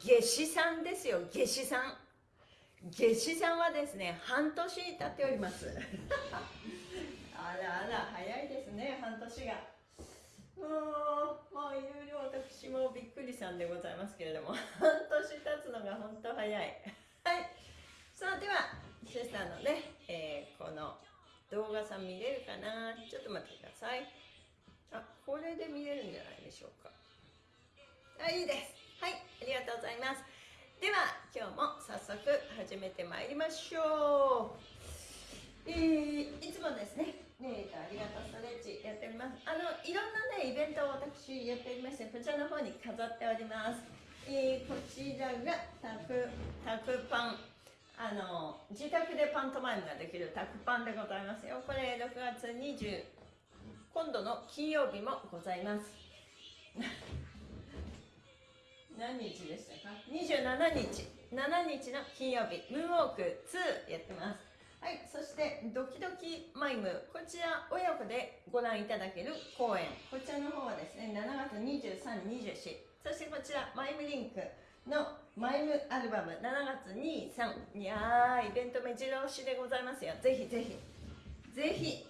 夏至さんですよ夏至さん。夏至さんはですね半年経っております。あらあら早いですね半年が。もうまあいろいろ私もびっくりさんでございますけれども半年経つのが本当早い。はい。さあではシェスターのね、えー、この動画さん見れるかな？ちょっと待ってください。あこれで見れるんじゃないでしょうか。あいいですはいありがとうございます。では今日も早速始めてまいりましょう、えー、いつもですねねえありがとうストレッチやっております。あのいろんなねイベントを私やっておりましてこちらの方に飾っております、えー、こちらがタクタクパン。あの自宅でパントマイムができるタクパンでございますよ。これ6月20今度の金曜日もございます。何日でしたか？27日。7日の金曜日。ムーンウォーク2やってます。はいそしてドキドキマイム。こちら親子でご覧いただける公演。こちらの方はですね7月2324そしてこちらマイムリンクのマイムアルバム。7月23いやーイベント目白押しでございますよ。ぜひぜひ。ぜひ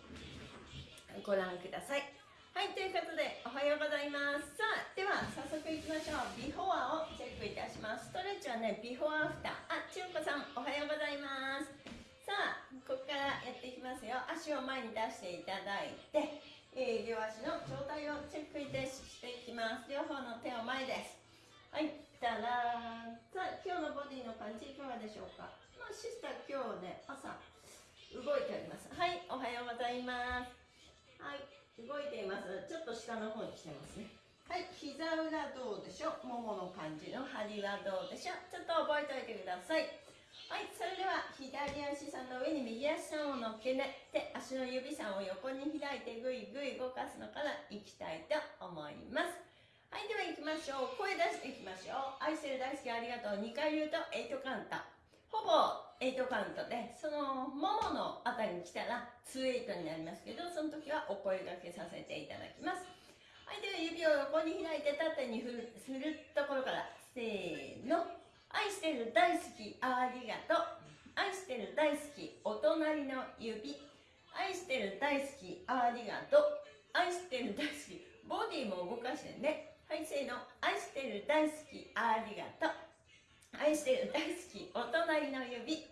ご覧ください。はいということでおはようございます。さあでは早速いきましょう。ビフォアをチェックいたしますストレッチはねビフォアアフター。あ千代子さんおはようございます。さあここからやっていきますよ。足を前に出していただいて、えー、両足の状態をチェックいたしていきます。両方の手を前です。はいたらさあ今日のボディの感じいかがでしょうか？まあシスター今日ね朝動いております。はいおはようございます。はい。動いています。ちょっと下の方にしてますね。はい膝裏どうでしょう？ももの感じの張りはどうでしょう？ちょっと覚えておいてください。はいそれでは左足さんの上に右足さんを乗っけて足の指さんを横に開いてぐいぐい動かすのからいきたいと思います。はいでは行きましょう。声出していきましょう。愛してる大好きありがとう。2回言うと8カウントほぼ8カウントでそのもものあたりに来たら2 8になりますけどその時はお声がけさせていただきます。はいでは指を横に開いて縦に振るするところからせーの。愛してる大好きありがとう。愛してる大好きお隣の指。愛してる大好きありがとう。愛してる大好きボディも動かしてね。はいせーの。愛してる大好きありがとう。愛してる大好きお隣の指。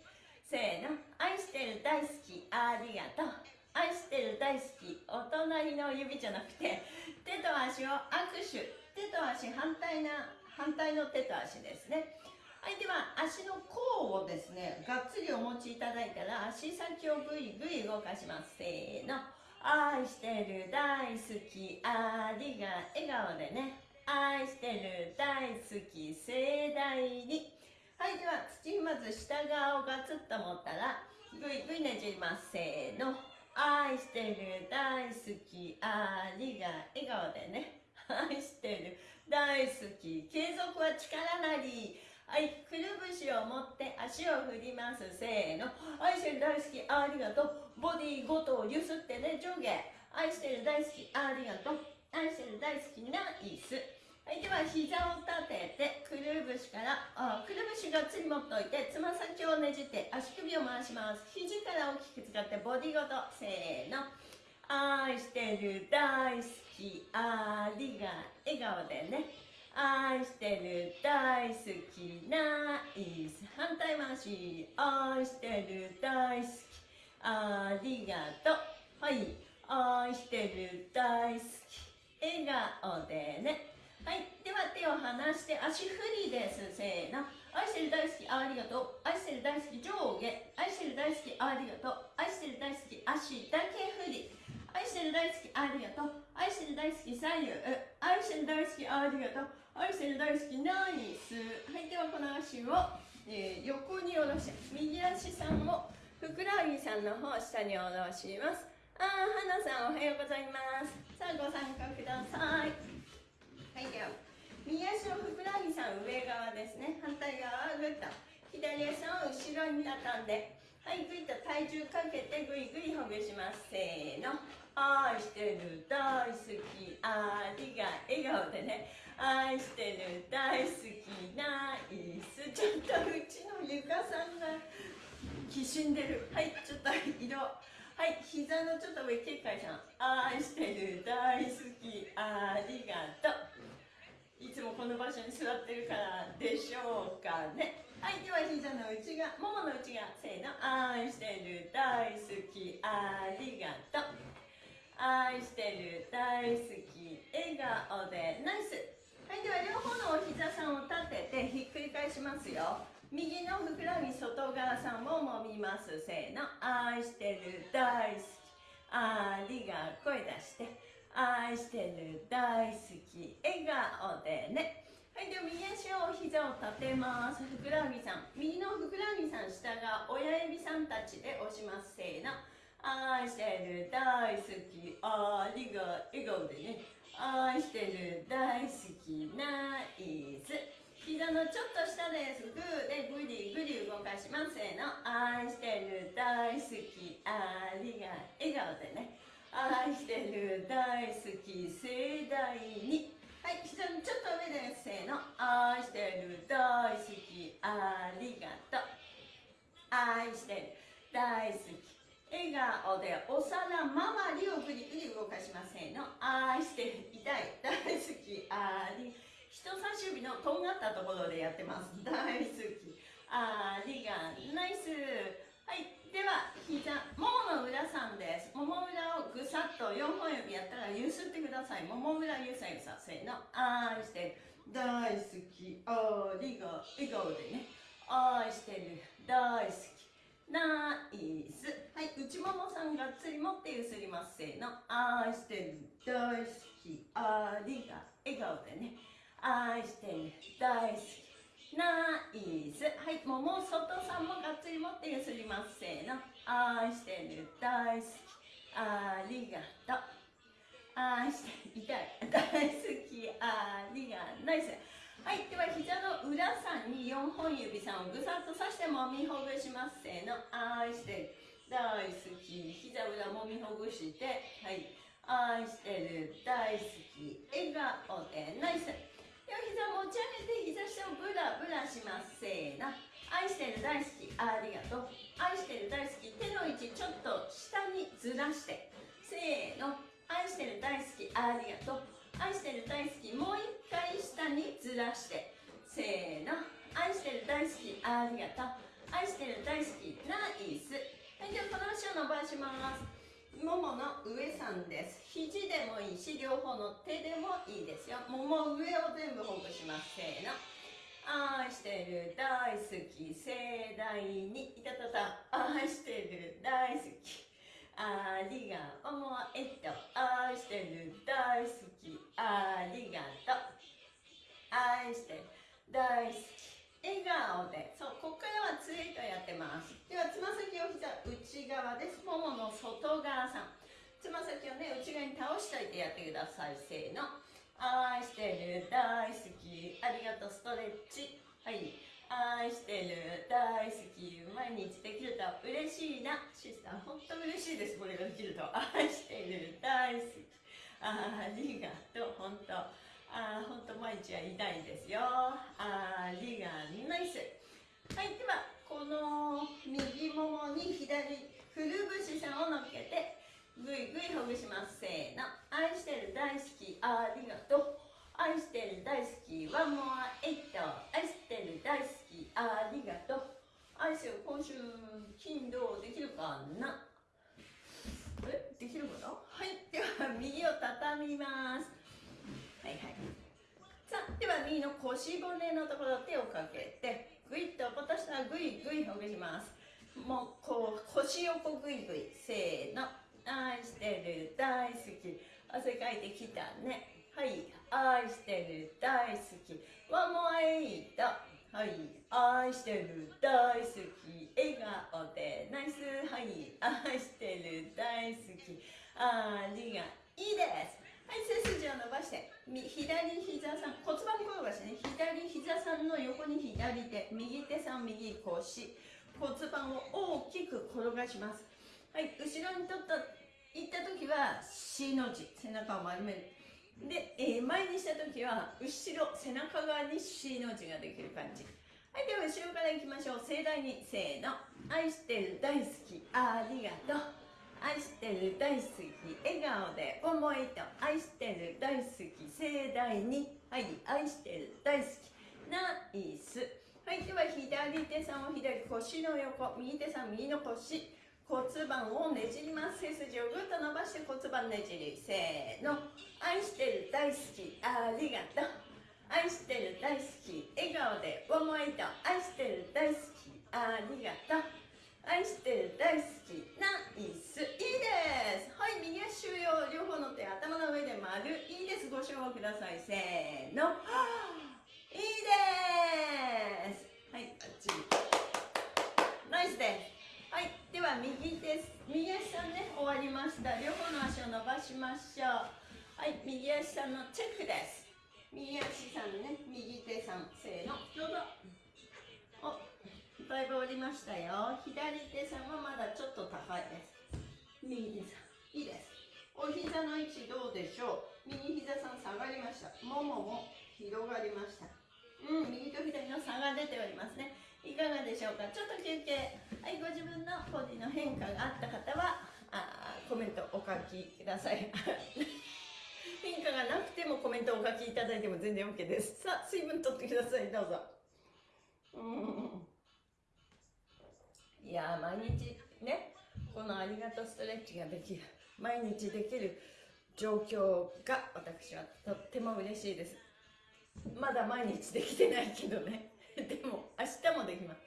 せーの。愛してる大好きありがとう。愛してる大好きお隣の指じゃなくて手と足を握手。手と足反対な反対の手と足ですね。はいでは足の甲をですねがっつりお持ちいただいたら足先をぐいぐい動かします。せーの。愛してる大好きありが笑顔でね。愛してる大好き盛大に。はいでは土まず下側をガツッと持ったらぐいぐいねじります。せーの。愛してる大好きありが笑顔でね。愛してる大好き。継続は力なり。はいくるぶしを持って足を振ります。せーの。愛してる大好きありがとう。ボディごとをゆすってね上下。愛してる大好きありがとう。愛してる大好きナイスはい、では膝を立ててくるぶしからあくるぶしがっつり持っておいてつま先をねじって足首を回します。肘から大きく使ってボディごと。せーの。愛してる大好き。ありが笑顔でね。愛してる大好き。ナイス。反対回し。愛してる大好き。ありがとう。はい。愛してる大好き。笑顔でね。はい。では手を離して足振りです。せーの。愛してる大好きありがとう。愛してる大好き上下。愛してる大好きありがとう。愛してる大好き足だけ振り。愛してる大好きありがとう。愛してる大好き左右。愛してる大好きありがとう。愛してる大好きナイス。はい。ではこの足を、えー、横に下ろして右足さんをふくらはぎさんの方下に下ろします。あー、花さんおはようございます。さあご参加ください。右足をふくらはぎさん上側ですね。反対側グッと。左足を後ろに畳んで。はいグイと体重かけてグイグイほぐします。せーの。愛してる大好き。ありが笑顔でね。愛してる大好きナイスちょっとうちのゆかさんがきしんでる。はいちょっと色。はい膝のちょっと上警戒さん。愛してる大好き。ありがとう。いつもこの場所に座ってるからでしょうかね。はいでは膝の内側ももの内側せーの。愛してる大好き。ありがとう。愛してる大好き。笑顔で。ナイス。はいでは両方のお膝さんを立ててひっくり返しますよ。右のふくらはぎ外側さんをもみます。せーの。愛してる大好き。ありがとう声出して。愛してる大好き笑顔でね。はいでは右足を膝を立てます。ふくらはぎさん。右のふくらはぎさん下が親指さんたちで押します。せーの。愛してる大好きありが笑顔でね。愛してる大好きナイス。膝のちょっと下です。グーでグリグリ動かします。せーの。愛してる大好きありが笑顔でね。愛してる大好き盛大に。はいちょっと上ですせーの愛してる大好きありがとう。愛してる大好き。笑顔でお皿周りをグリグリ動かしませんの。愛してる痛い大好きあり。人差し指のとんがったところでやってます。大好きありがナイス。はい。では膝ももの裏さんです。もも裏をぐさっと4本指やったらゆすってください。もも裏ゆさゆさせーの愛してる。大好き。ありが笑顔でね。愛してる。大好き。ナイスはい内ももさんがっつり持ってゆすります。せーの。愛してる。大好き。ありが笑顔でね。愛してる。大好き。イスはいもも外さんもがっつり持ってゆすりますせーの。愛してる。大好き。ありがとう。愛して痛い。大好き。ありがナイス。はいでは膝の裏さんに4本指さんをぐさっとさしてもみほぐしますせーの。愛してる。大好き。膝裏もみほぐして。はい。愛してる。大好き。笑顔で。ナイス。膝持ち上げて膝下をブラブラしますせーの愛してる大好きありがとう。愛してる大好き手の位置ちょっと下にずらして。せーの。愛してる大好きありがとう。愛してる大好きもう一回下にずらして。せーの。愛してる大好きありがとう。愛してる大好きナイス。はいではこの足を伸ばします。ももの上さんです。肘でもいいし両方の手でもいいですよ。もも上を全部ほぐします。せーの。愛してる。大好き。盛大に。いたたた。愛してる。大好き。ありがとう。えっと。愛してる。大好き。ありがとう。愛してる。大好き。笑顔で。そうここからはツイートやってます。ではつま先を膝内側です。ももの外側さん。つま先をね内側に倒しておいてやってください。せーの。愛してる大好き。ありがとう。ストレッチ。はい。愛してる大好き。毎日できると嬉しいな。シスター本当嬉しいです。これができると。愛してる大好き。ありがとう。本当ああ本当毎日は痛いですよりがナイスはいではこの右ももに左くるぶしさんを乗っけてぐほぐします。せーの。愛してる大好きありがとう。愛してる大好きワンモアエイト愛してる大好きありがとう。愛してる今週金土できるかな？え？できるかな？はい。では右を畳みます。はいはい。さあでは右の腰骨のところ手をかけてぐいっと落としたらぐいぐいほぐします。もうこう腰横ぐいぐい。せーの愛してる大好き。汗かいてきたね。はい。愛してる大好き。ワンモアエイトはい。愛してる大好き。笑顔で。ナイス。はい。愛してる大好き。ありがいいです。はい。背筋を伸ばして。左膝さん。骨盤転がしね。左膝さんの横に左手。右手さん右腰。骨盤を大きく転がします。はい後ろにとった行った時は C の字背中を丸める。で、えー、前にした時は後ろ背中側に C の字ができる感じ。はいでは後ろからいきましょう。盛大にせーの。愛してる大好き。ありがとう。愛してる大好き。笑顔で思いと。愛してる大好き。盛大に。はい愛してる大好き。ナイス。はいでは左手さんを左腰の横。右手さん右の腰。骨盤をねじります。背筋をぐっと伸ばして骨盤ねじり。せーの。愛してる大好き。ありがとう。愛してる大好き。笑顔で思いと。愛してる大好き。ありがとう。愛してる大好き。ナイス。いいです。はい右足を両方の手頭の上で丸。いいです。ご賞ください。せ足さんのチェックです。右足さんね右手さんせーの。どうぞ。おだいぶ降りましたよ。左手さんはまだちょっと高いです。右手さん。いいです。お膝の位置どうでしょう。右膝さん下がりました。ももも広がりました。うん右と左の差が出ておりますね。いかがでしょうか？ちょっと休憩。はいご自分のボディの変化があった方はあコメントお書きください変化がなくてもコメントをお書きいただいても全然 OK です。さあ水分取ってください。どうぞ。うん。いや毎日ねこのありがとうストレッチができる毎日できる状況が私はとっても嬉しいです。まだ毎日できてないけどね。でも明日もできます。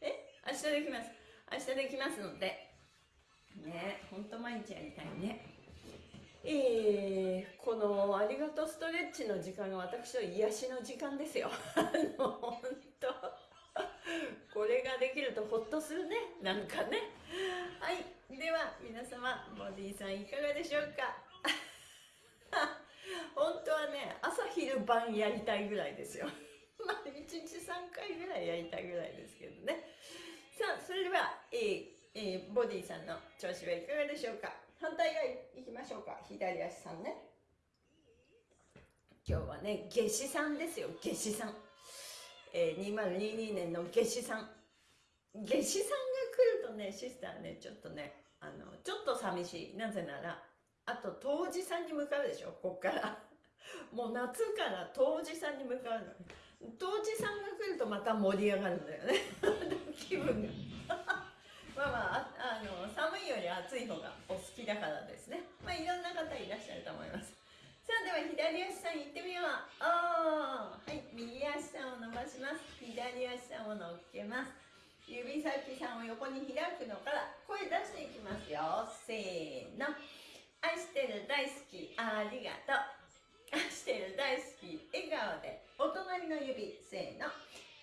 え？明日できます。明日できますので。ねほんと毎日やりたいね。えー、このありがとうストレッチの時間が私の癒しの時間ですよ。あの本当。これができるとほっとするね。なんかね。はい。では皆様ボディさんいかがでしょうか。本当はね朝昼晩やりたいぐらいですよ。まあ、1日3回ぐらいやりたいぐらいですけどね。さあ、それでは、えーえー、ボディさんの調子はいかがでしょうか。反対側いきましょうか。左足さんね。今日はね、夏至さんですよ、夏至さん。えー、2022年の夏至さん。夏至さんが来るとね、シスターね、ちょっとね、あの、ちょっと寂しい。なぜなら、あと、冬至さんに向かうでしょ、こっから。もう夏から冬至さんに向かうの。当時さんが来るとまた盛り上がるんだよね 気分が まあまああより暑い方がお好きだからですね。まあいろんな方いらっしゃると思います。さあでは左足さん行ってみよう。おはい右足さんを伸ばします。左足さんを乗っけます。指先さんを横に開くのから声出していきますよ。せーの。愛してる大好き。ありがとう。愛してる大好き。笑顔で。お隣の指。せーの。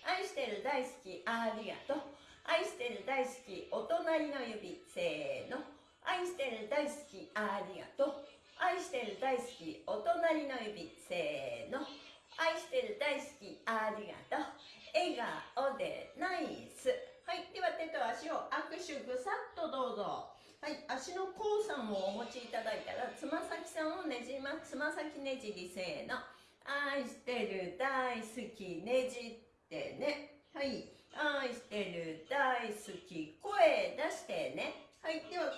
愛してる大好き。ありがとう。愛してる大好きお隣の指せーの。愛してる大好きありがとう。愛してる大好きお隣の指せーの。愛してる大好きありがとう。笑顔でナイス。はいでは手と足を握手ぐさっとどうぞ。はい足の甲さんをお持ちいただいたらつま先さんをねじます。つま先ねじりせーの。愛してる大好きねじってね。はい。愛してる大好き声出してね。はいでは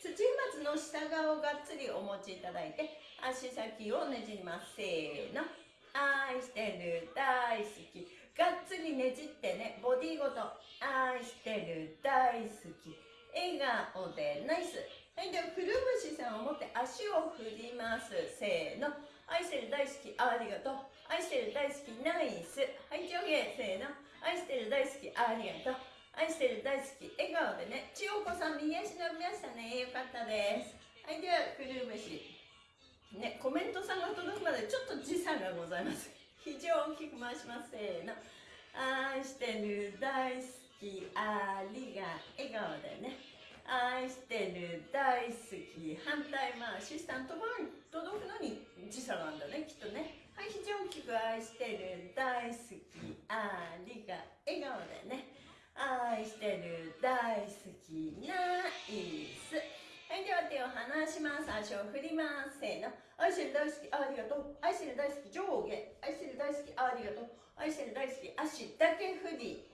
土松の下側をがっつりお持ちいただいて足先をねじります。せーの。愛してる大好き。がっつりねじってねボディごと。愛してる大好き。笑顔でナイス。はいではくるぶしさんを持って足を振ります。せーの。愛してる大好き。ありがとう。愛してる大好き。ナイス。はい上下。せーの。愛してる大好きありがとう。愛してる大好き笑顔でね千代子さん右足伸びましたねよかったです。はいではくるぶし。ねコメントさんが届くまでちょっと時差がございます。非常大きく回しますせーの。愛してる大好きありが笑顔でね。愛してる大好き反対回し下のところに届くのに時差なんだねきっとね。はい非常に大きく愛してる大好き。ありが笑顔でね。愛してる大好き。ナイスはいでは手を離します。足を振りますせーの。愛してる大好きありがとう。愛してる大好き上下愛してる大好きありがとう。愛してる大好き足だけ振り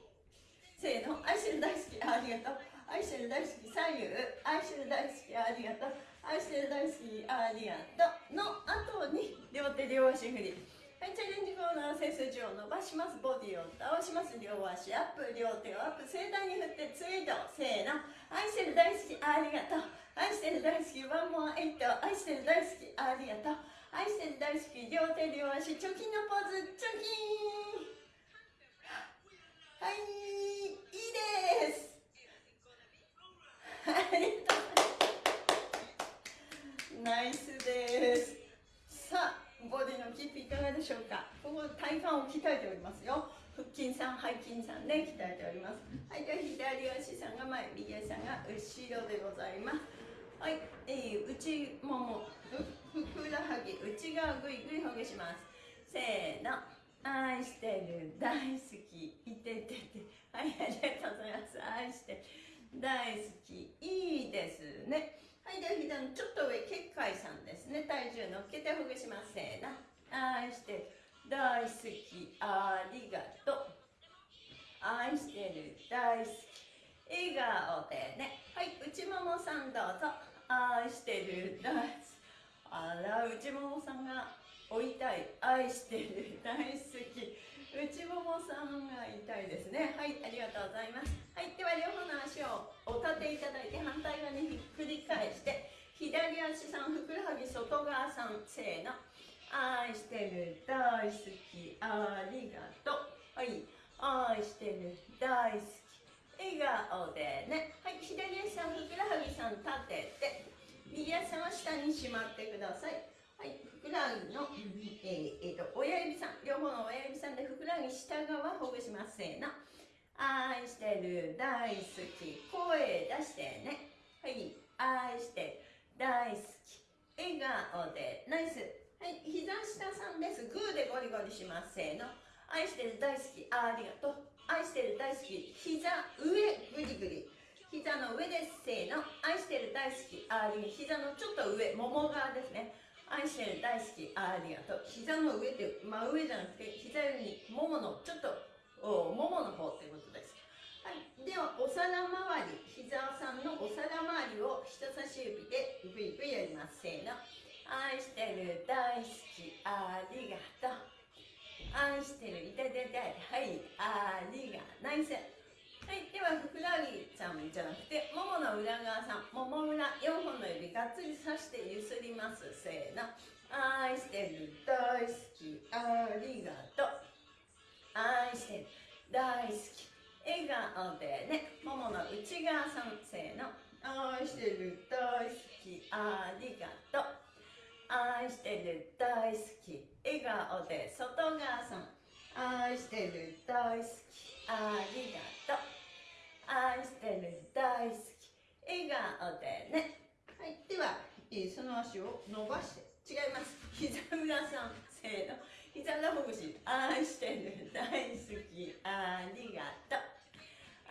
せーの。愛してる大好きありがとう。愛してる大好き左右愛してる大好きありがとう。愛してる大好きありがとうの後に両手両足振り。はいチャレンジコーナー背筋を伸ばします。ボディを倒します。両足アップ。両手をアップ。盛大に振ってツイートせーの。愛してる大好きありがと。う愛してる大好きワンモアエイト。愛してる大好きありがと。う愛してる大好き両手両足チョキのポーズ。チョキ。はい。い。いです。ありがとうナイスです。さあボディのキープいかがでしょうか？ここ体幹を鍛えておりますよ。腹筋さん背筋さんね鍛えております。はいでは左足さんが前右足さんが後ろでございます。はい、えー、内ももふくらはぎ内側ぐいぐいほぐします。せーの。愛してる大好きいててて。はいありがとうございます。愛して大好きいいですね。はいでは膝のちょっと上結界さんですね。体重乗っけてほぐしますせーの愛して大好きありがとう。愛してる大好き笑顔でね。はい内ももさんどうぞ。愛してる大好き。あら内ももさんがお痛い。愛してる大好き。内ももさんが痛いですね。はいありがとうございます。立ていただいて反対側にひっくり返して左足さんふくらはぎ外側さんせーの。愛してる大好きありがとう。はい。愛してる大好き笑顔でね。はい。左足さんふくらはぎさん立てて右足さんは下にしまってください。はい、ふくらはぎの、えーえーと、親指さん、両方の親指さんでふくらはぎ下側ほぐします。せーの。愛してる、大好き。声出してね。はい、愛してる、大好き。笑顔で、ナイス。はい、膝下さんです。グーでゴリゴリします。せーの。愛してる、大好き。ありがとう。愛してる、大好き。膝上、グリグリ。膝の上です。せーの。愛してる、大好き。あり膝のちょっと上、もも側ですね。愛してる大好きありがとう膝の上って真上じゃなくて膝よりもものちょっとおももの方ってことですはい。ではお皿周り膝さんのお皿周りを人差し指でグイグイやります。せーの。愛してる大好きありがとう。愛してるいたいたいたはいありがナイスはい、ではふくらはぎちゃんじゃなくてももの裏側さん。もも裏4本の指がっつりさしてゆすります。せーの。愛してる大好きありがとう。愛してる。大好き。笑顔でね。ももの内側さんせーの。愛してる。大好き。ありがとう。愛してる。大好き。笑顔で外側さん。愛してる。大好き。ありがとう。愛してる。大好き。笑顔でね。はい。ではその足を伸ばして。違います。膝裏さんせーの膝のほぐし愛してる大好きありがとう。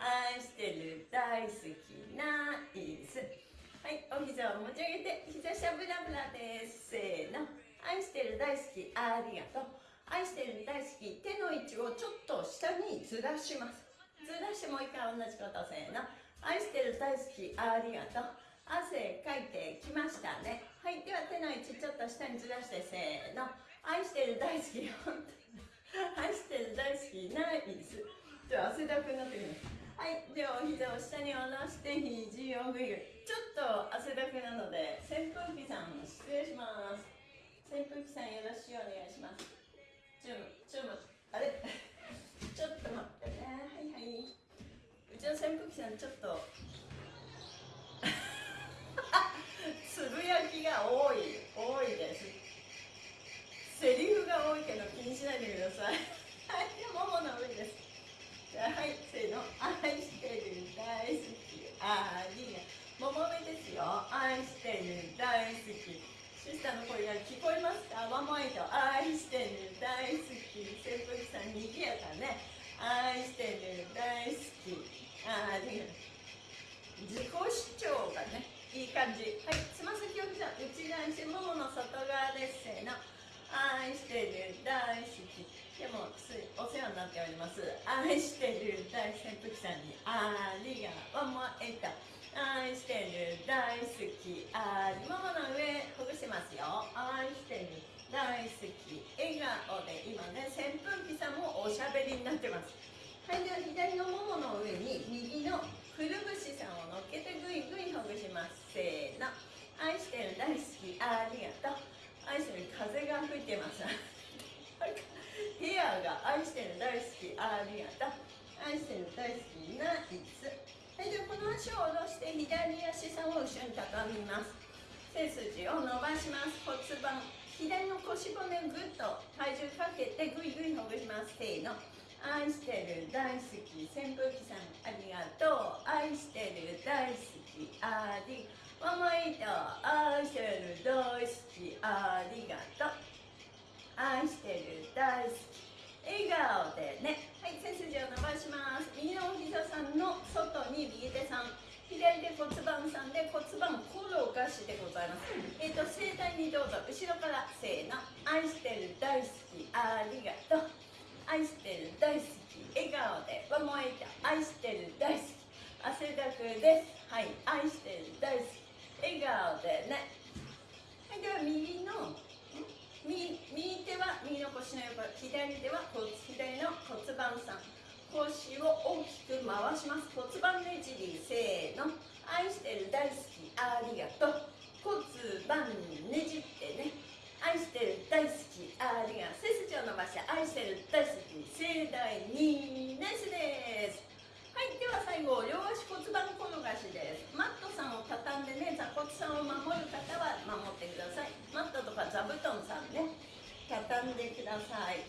愛してる大好きナイス。はいお膝を持ち上げて膝しゃぶらぶらです。せーの。愛してる大好きありがとう。愛してる大好き手の位置をちょっと下にずらします。ずらしてもう一回同じことせーの。愛してる大好きありがとう。汗かいてきましたね。はいでは手の位置ちょっと下にずらしてせーの。愛してる大好き。本当愛してる大好き。ナイスじゃあ汗だくになってきますはいではお膝を下に下ろして肘をぐいぐ。いちょっと汗だくなので扇風機さん失礼します。扇風機さんよろしくお願いします。準備。愛してる大扇風機さんにありがとう。もえた愛してる大好き。ありももの上ほぐしますよ。愛してる大好き。笑顔で今ね扇風機さんもおしゃべりになってます。はいでは左のももの上に右のくるぶしさんを乗っけてぐいぐいほぐします。せーの。愛してる大好き。ありがとう。愛してる風が吹いてます。部屋が愛してる大好きありがとう愛してる大好きナイスはいではこの足を下ろして左足さんを後ろに畳みます。背筋を伸ばします。骨盤。左の腰骨ぐっと体重かけてぐいぐいほぐします。せーの。愛してる大好き扇風機さんありがとう。愛してる大好きありママイトざいます。えっ、ー、と盛大にどうぞ。後ろからせーの。愛してる大好きありがとう。愛してる大好き。笑顔でわもえた愛してる大好き。汗だくです。はい愛してる大好き。笑顔でね。はいでは右の右右手は右の腰の横左手は左の骨盤さん。腰を大きく回します。骨盤ねじりせーの。愛してる大好き。ありがとう。骨盤ねじってね愛してる大好きありが背筋を伸ばして愛してる大好き盛大にナイスです。はいでは最後両足骨盤転がしです。マットさんを畳んでね座骨さんを守る方は守ってください。マットとか座布団さんね畳んでください。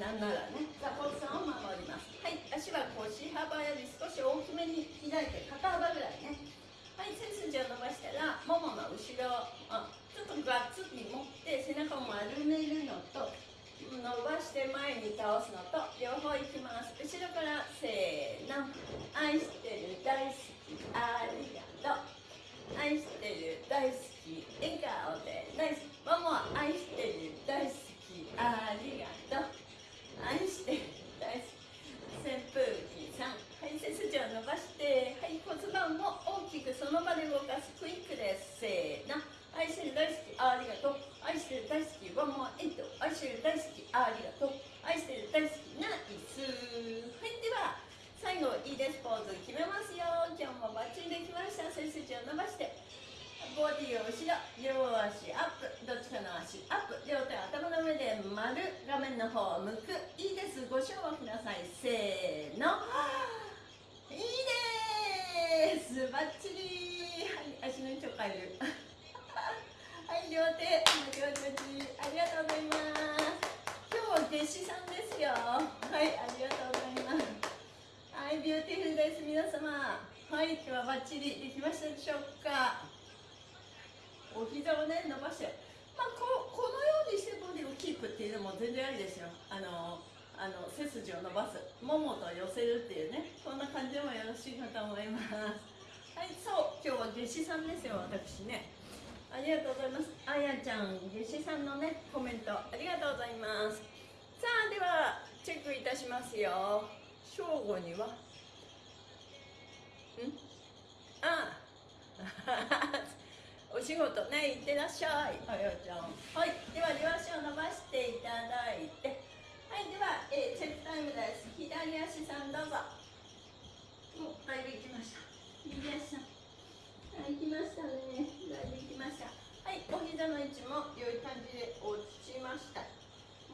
なんならね座骨さんを守ります。はい足は腰幅より少し大きめに開いて肩幅ぐらいねはい背筋を伸ばしたらももの後ろあちょっとガッツリ持って背中を丸めるのと伸ばして前に倒すのと両方いきます。後ろからせーの。愛してる大好きありがとう。愛してる大好き笑顔で。ナイスママ愛してる大好きありがとう。愛してる大好き。扇風機はい背筋を伸ばしてはい骨盤も大きくその場で動かすクイックですせーの。愛してる大好きありがとう。愛してる大好きワンモアエイト。愛してる大好きありがとう。愛してる大好きナイス。はいでは最後いいですポーズ決めますよ。今日もバッチリできました。背筋を伸ばしてボディを後ろ両足アップ。どっちかの足アップ。両手頭の上で丸画面の方を向く。いいです。ご唱和ください。せーの。いいですバッチリはい足の位置を変える。はい両手両手ありがとうございます。今日は夏至さんですよ。はいありがとうございます。はいビューティフルです。皆様はい今日はバッチリできましたでしょうか？お膝をね伸ばして。まあここのようにしてボディをキープっていうのも全然ありですよ。あのあの背筋を伸ばす。ももと寄せるっていうね。こんな感じでもよろしいかと思います。はいそう今日は夏至さんですよ私ね。ありがとうございます。あやちゃん夏至さんのねコメントありがとうございます。さあではチェックいたしますよ。正午には。ん？あ。お仕事ね行ってらっしゃい。あやちゃん。はい。では両足を伸ばしていただいて。はいでは、えー、チェックタイムです左足さんどうぞもうだいぶ行きました右足さんはい、きましたね。だいぶきました。はい、お膝の位置も良い感じで落ちました。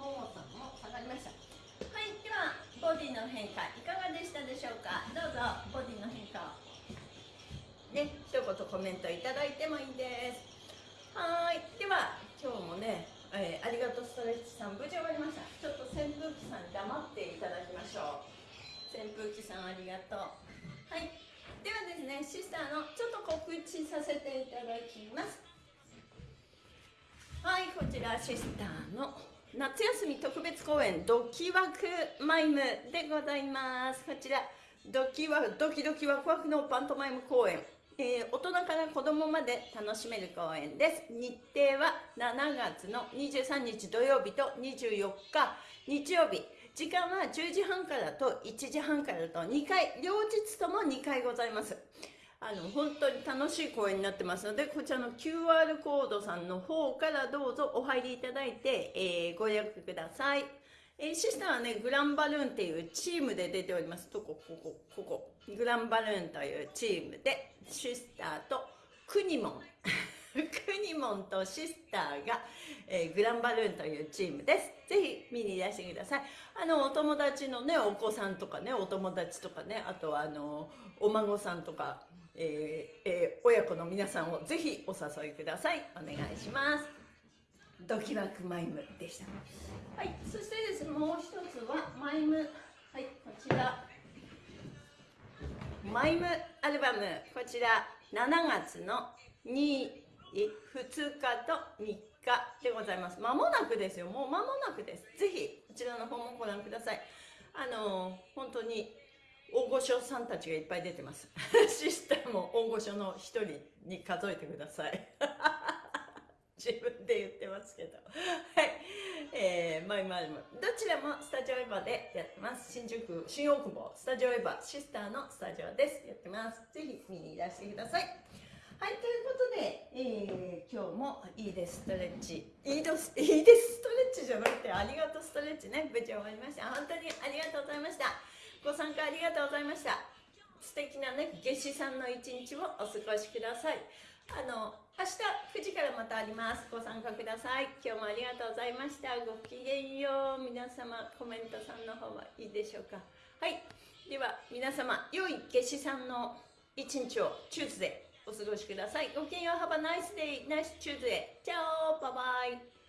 ももさんも下がりました。はい、では、ボディの変化、いかがでしたでしょうか？どうぞ、ボディの変化を。ね、一言コメントいただいてもいいです。はい、では、今日もね、えー、ありがとうストレッチさん、無事終わりました。ちょっと扇風機さん黙っていただきましょう。扇風機さんありがとう。はい。ではですねシスターのちょっと告知させていただきますはいこちらシスターの夏休み特別公演ドキワクマイムでございますこちらドキワドキドキワクワクのパントマイム公演えー、大人から子供まで楽しめる公演です。日程は7月の23日土曜日と24日。日曜日。時間は10時半からと1時半からと2回。両日とも2回ございます。あの本当に楽しい公演になってますのでこちらの QR コードさんの方からどうぞお入りいただいて、えー、ご予約ください、えー、シスターはねグランバルーンっていうチームで出ておりますどこ？ここ？ここグランバルーンというチームでシスターとクニモン クニモンとシスターが、えー、グランバルーンというチームです。ぜひ見にいらしてください。あの、お友達のね、お子さんとかね、お友達とかね、あとはあの、お孫さんとか、えーえー、親子の皆さんをぜひお誘いください。お願いします。ドキワクマイムでした。はい、そしてですね、もう一つはマイム。はい、こちら。マイムアルバム、こちら7月の2 2日と3日でございます。まもなくですよ。もう間もなくです。ぜひ、こちらの方もご覧ください。あのー、本当に大御所さんたちがいっぱい出てます。シスターも大御所の一人に数えてください。自分で言ってますけど。はい。えー、マイマルム。どちらもスタジオエヴァでやってます。新宿、新大久保、スタジオエヴァ、シスターのスタジオです。やってます。ぜひ見にいらしてください。はい、ということで、えー、今日もいいですストレッチ。いいですいいですストレッチじゃなくて、ありがとうストレッチね、無事終わりました。本当にありがとうございました。ご参加ありがとうございました。素敵なね、夏至さんの一日をお過ごしください。あの、明日9時からまたあります。ご参加ください。今日もありがとうございました。ごきげんよう。皆様、コメントさんの方はいいでしょうか。はい。では、皆様、良い夏至さんの一日をチューズでお過ごしください。ごきげんよう。Have a nice day, nice Tuesday. チャオバイバイ